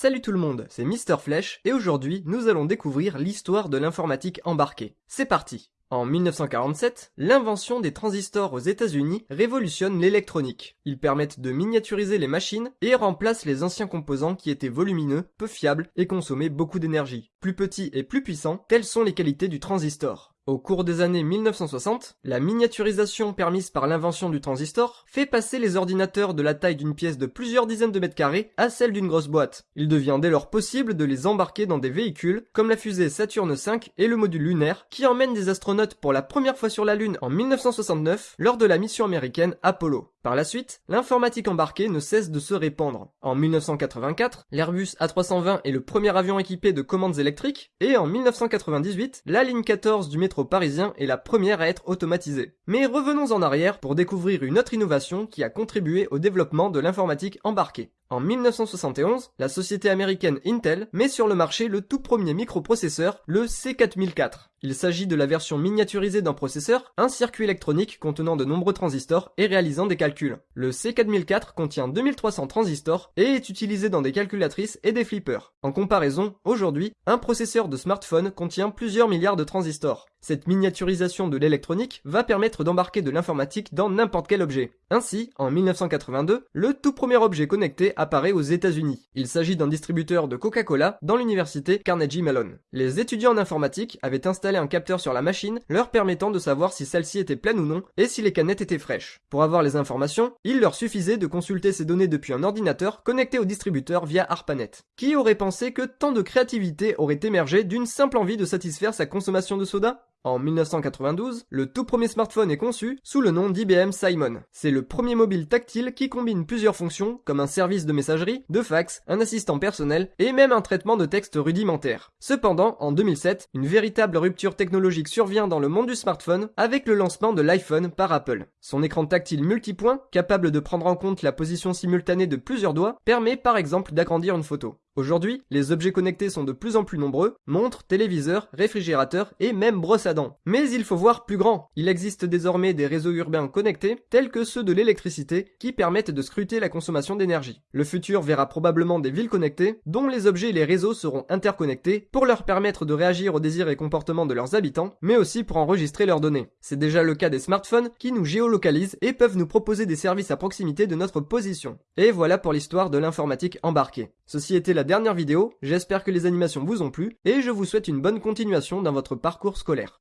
Salut tout le monde, c'est Mister Flèche et aujourd'hui nous allons découvrir l'histoire de l'informatique embarquée. C'est parti en 1947, l'invention des transistors aux États-Unis révolutionne l'électronique. Ils permettent de miniaturiser les machines et remplacent les anciens composants qui étaient volumineux, peu fiables et consommaient beaucoup d'énergie. Plus petits et plus puissants, telles sont les qualités du transistor. Au cours des années 1960, la miniaturisation permise par l'invention du transistor fait passer les ordinateurs de la taille d'une pièce de plusieurs dizaines de mètres carrés à celle d'une grosse boîte. Il devient dès lors possible de les embarquer dans des véhicules comme la fusée Saturne V et le module lunaire qui emmène des astronautes pour la première fois sur la Lune en 1969 lors de la mission américaine Apollo. Par la suite, l'informatique embarquée ne cesse de se répandre. En 1984, l'Airbus A320 est le premier avion équipé de commandes électriques, et en 1998, la ligne 14 du métro parisien est la première à être automatisée. Mais revenons en arrière pour découvrir une autre innovation qui a contribué au développement de l'informatique embarquée. En 1971, la société américaine Intel met sur le marché le tout premier microprocesseur, le C4004. Il s'agit de la version miniaturisée d'un processeur, un circuit électronique contenant de nombreux transistors et réalisant des calculs. Le C4004 contient 2300 transistors et est utilisé dans des calculatrices et des flippers. En comparaison, aujourd'hui, un processeur de smartphone contient plusieurs milliards de transistors. Cette miniaturisation de l'électronique va permettre d'embarquer de l'informatique dans n'importe quel objet. Ainsi, en 1982, le tout premier objet connecté apparaît aux États-Unis. Il s'agit d'un distributeur de Coca-Cola dans l'université Carnegie Mellon. Les étudiants en informatique avaient installé un capteur sur la machine, leur permettant de savoir si celle-ci était pleine ou non et si les canettes étaient fraîches. Pour avoir les informations, il leur suffisait de consulter ces données depuis un ordinateur connecté au distributeur via ARPANET. Qui aurait pensé que tant de créativité aurait émergé d'une simple envie de satisfaire sa consommation de soda? En 1992, le tout premier smartphone est conçu sous le nom d'IBM Simon. C'est le premier mobile tactile qui combine plusieurs fonctions comme un service de messagerie, de fax, un assistant personnel et même un traitement de texte rudimentaire. Cependant, en 2007, une véritable rupture technologique survient dans le monde du smartphone avec le lancement de l'iPhone par Apple. Son écran tactile multipoint, capable de prendre en compte la position simultanée de plusieurs doigts, permet par exemple d'agrandir une photo. Aujourd'hui, les objets connectés sont de plus en plus nombreux, montres, téléviseurs, réfrigérateurs et même brosses à dents. Mais il faut voir plus grand. Il existe désormais des réseaux urbains connectés, tels que ceux de l'électricité, qui permettent de scruter la consommation d'énergie. Le futur verra probablement des villes connectées, dont les objets et les réseaux seront interconnectés pour leur permettre de réagir aux désirs et comportements de leurs habitants, mais aussi pour enregistrer leurs données. C'est déjà le cas des smartphones qui nous géolocalisent et peuvent nous proposer des services à proximité de notre position. Et voilà pour l'histoire de l'informatique embarquée. Ceci était la dernière vidéo, j'espère que les animations vous ont plu, et je vous souhaite une bonne continuation dans votre parcours scolaire.